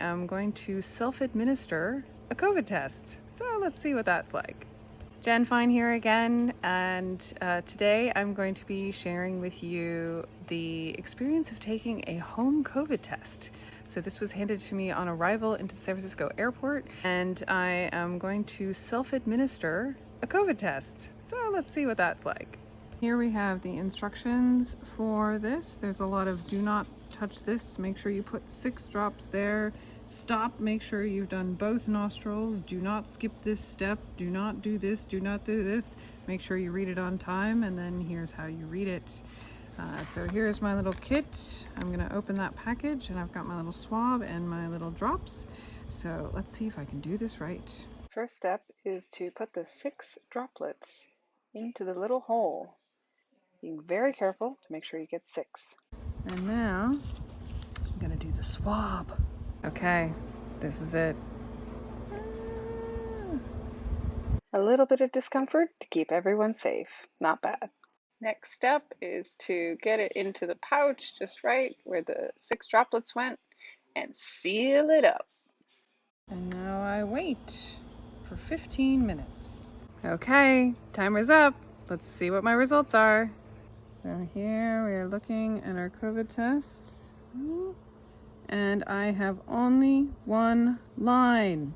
I am going to self-administer a COVID test. So let's see what that's like. Jen Fine here again, and uh, today I'm going to be sharing with you the experience of taking a home COVID test. So this was handed to me on arrival into the San Francisco airport, and I am going to self-administer a COVID test. So let's see what that's like. Here we have the instructions for this. There's a lot of do not touch this. Make sure you put six drops there Stop, make sure you've done both nostrils. Do not skip this step. Do not do this, do not do this. Make sure you read it on time and then here's how you read it. Uh, so here's my little kit. I'm gonna open that package and I've got my little swab and my little drops. So let's see if I can do this right. First step is to put the six droplets into the little hole. Being very careful to make sure you get six. And now I'm gonna do the swab. Okay, this is it. A little bit of discomfort to keep everyone safe. Not bad. Next step is to get it into the pouch just right where the six droplets went and seal it up. And now I wait for 15 minutes. Okay, timer's up. Let's see what my results are. So here we are looking at our COVID test. and I have only one line.